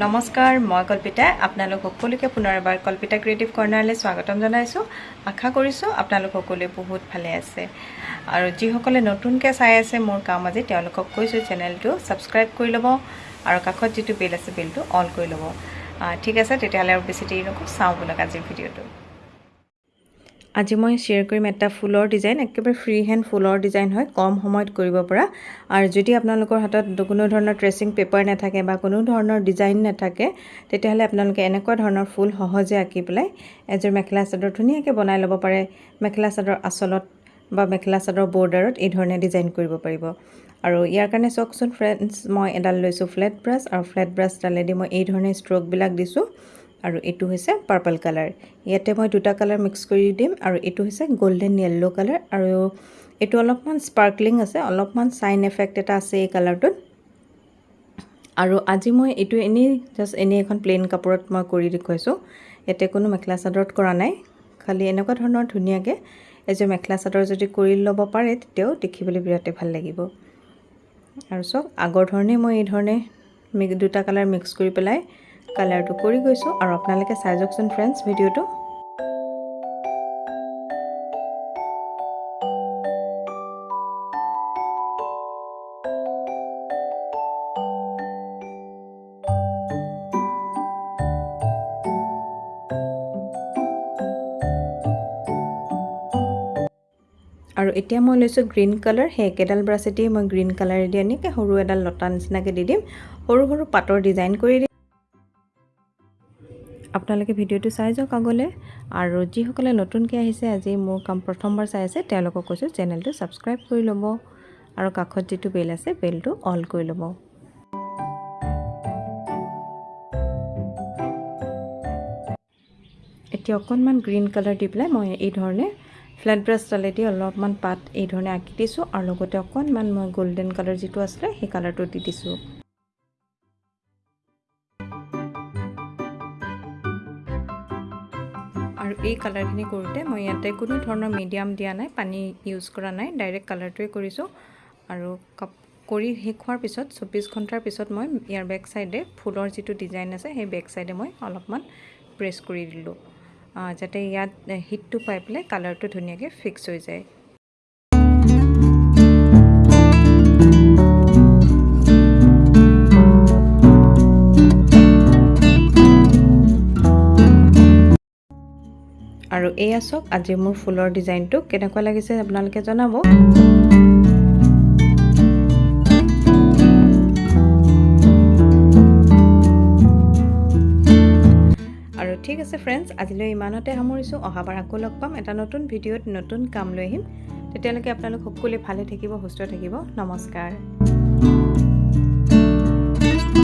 নমস্কাৰ মই কল্পিতা। আপোনালোক সকলোকে পুনৰ এবাৰ কল্পিতা ক্ৰিয়েটিভ কৰ্ণাৰলৈ স্বাগতম জনাইছোঁ। আশা কৰিছোঁ আপোনালোক সকলোৱে বহুত ভালে আছে। আৰু যিসকলে নতুনকৈ চাই আছে মোৰ কাম আজি তেওঁলোকক কৈছোঁ চেনেলটো ছাবস্ক্ৰাইব কৰি ল'ব আৰু কাষত যিটো বেল আছে বেলটো অল কৰি ল'ব। ঠিক আছে তেতিয়াহ'লে আৰু বেছি দেৰি নকৰোঁ চাওঁ ব'লক আজিৰ ভিডিঅ'টো। আজি মই শ্বেয়াৰ কৰিম এটা ফুলৰ ডিজাইন একেবাৰে ফ্ৰী হেণ্ড ফুলৰ ডিজাইন হয় কম সময়ত কৰিব পৰা। আৰু যদি আপোনালোকৰ হাতত কোনো ধৰণৰ ট্ৰেচিং পেপাৰ নাথাকে বা কোনো ধৰণৰ ডিজাইন নাথাকে তেতিয়াহ'লে আপোনালোকে এনেকুৱা ধৰণৰ ফুল সহজে আঁকি পেলাই এযোৰ মেখেলা চাদৰ ধুনীয়াকৈ বনাই ল'ব পাৰে। মেখেলা চাদৰ আঁচলত বা মেখেলা চাদৰ বৰ্ডাৰত এই ধৰণে ডিজাইন কৰিব পাৰিব। আৰু ইয়াৰ কাৰণে চাওকচোন ফ্ৰেণ্ডছ মই এডাল লৈছোঁ ফ্লেট ব্ৰাছ আৰু ফ্লেট ব্ৰাছডালেদি মই এই ধৰণে ষ্ট্ৰকবিলাক দিছোঁ। আৰু এইটো হৈছে পাৰ্পল কালাৰ। ইয়াতে মই দুটা কালাৰ মিক্স কৰি দিম আৰু এইটো হৈছে গল্ডেন য়েল্ল' কালাৰ আৰু এইটো অলপমান স্পাৰ্কলিং আছে অলপমান চাইন এফেক্ট এটা আছে এই কালাৰটোত। আৰু আজি মই এইটো এনেই জাষ্ট এনেই এখন প্লেইন কাপোৰত মই কৰি দেখুৱাইছোঁ। ইয়াতে কোনো মেখেলা চাদৰত কৰা নাই খালি এনেকুৱা ধৰণৰ ধুনীয়াকৈ এযোৰ মেখেলা চাদৰ যদি কৰি ল'ব পাৰে তেতিয়াও দেখিবলৈ বিৰাটেই ভাল লাগিব। আৰু চাওক আগৰ ধৰণে মই এই ধৰণে মিক্স দুটা কালাৰ মিক্স কৰি পেলাই কালাৰটো কৰি গৈছোঁ আৰু আপোনালোকে চাই যাওকচোন ফ্ৰেণ্ডছ ভিডিঅ'টো। আৰু এতিয়া মই লৈছোঁ গ্ৰীণ কালাৰ সেই একেডাল ব্ৰাছেদি মই গ্ৰীণ কালাৰেদি এনেকৈ সৰু এডাল লতা নিচিনাকৈ দি দিম। সৰু সৰু পাতৰ ডিজাইন কৰি দিম আপোনালোকে ভিডিঅ'টো চাই যাওক আগলৈ। আৰু যিসকলে নতুনকৈ আহিছে আজি মোৰ কাম প্ৰথমবাৰ চাই আছে তেওঁলোকক কৈছোঁ চেনেলটো ছাবস্ক্ৰাইব কৰি ল'ব। আৰু কাষত যিটো বেল আছে বেলটো অল কৰি ল'ব। এতিয়া অকণমান গ্ৰীণ কালাৰ দি পেলাই মই এই ধৰণে ফ্লেট ব্ৰাছডালেদি অলপমান পাত এই ধৰণে আঁকি দিছোঁ। আৰু লগতে অকণমান মই গল্ডেন কালাৰ যিটো আছিলে সেই কালাৰটো দি দিছোঁ। আৰু এই কালাৰখিনি কৰোঁতে মই ইয়াতে কোনো ধৰণৰ মিডিয়াম দিয়া নাই পানী ইউজ কৰা নাই ডাইৰেক্ট কালাৰটোৱে কৰিছোঁ। আৰু কাপ কৰি শেষ হোৱাৰ পিছত চৌব্বিছ ঘণ্টাৰ পিছত মই ইয়াৰ বেক চাইডে ফুলৰ যিটো ডিজাইন আছে সেই বেক চাইডে মই অলপমান প্ৰেছ কৰি দিলোঁ। যাতে ইয়াত হিটটো পাই পেলাই কালাৰটো ধুনীয়াকৈ ফিক্স হৈ যায়। আৰু এয়া চাওক আজি মোৰ ফুলৰ ডিজাইনটো। কেনেকুৱা লাগিছে আপোনালোকে জনাব। আৰু ঠিক আছে ফ্ৰেণ্ডছ আজিলৈ ইমানতে সামৰিছোঁ। অহাবাৰ আকৌ লগ পাম। এটা নতুন ভিডিঅ'ত নতুন কাম লৈ আহিম। তেতিয়ালৈকে আপোনালোক সকলোৱে ভালে থাকিব সুস্থ থাকিব। নমস্কাৰ।